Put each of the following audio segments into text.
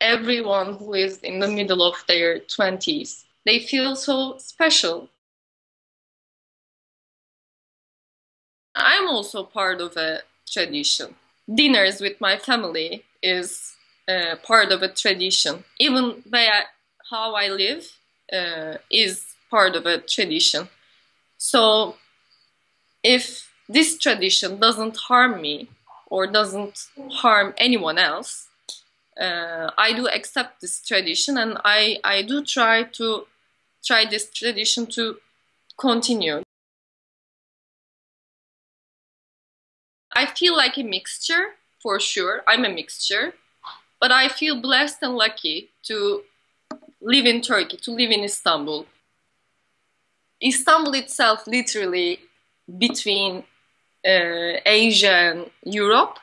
everyone who is in the middle of their 20s. They feel so special. I'm also part of a tradition. Dinners with my family is uh, part of a tradition. Even where, how I live uh, is part of a tradition. So if this tradition doesn't harm me or doesn't harm anyone else, uh, I do accept this tradition and I, I do try to try this tradition to continue. I feel like a mixture for sure. I'm a mixture, but I feel blessed and lucky to live in Turkey, to live in Istanbul. Istanbul itself, literally between uh, Asia and Europe.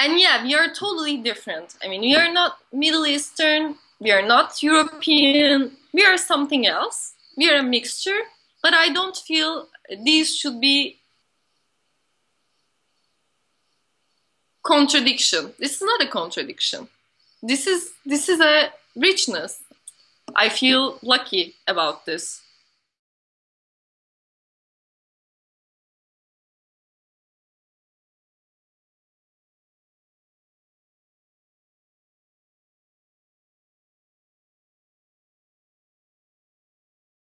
And yeah, we are totally different. I mean, we are not Middle Eastern, we are not European, we are something else. We are a mixture, but I don't feel these should be contradiction. This is not a contradiction. This is this is a richness. I feel lucky about this.